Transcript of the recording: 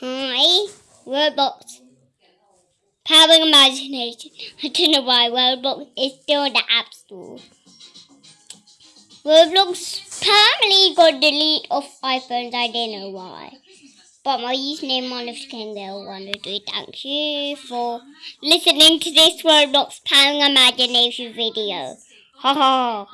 Hi, Roblox. Power imagination. I don't know why Roblox is still in the App Store. Roblox apparently got deleted off iPhones. I don't know why. But my username on the screen there, one two three. Thank you for listening to this Roblox Power Imagination video. Ha ha.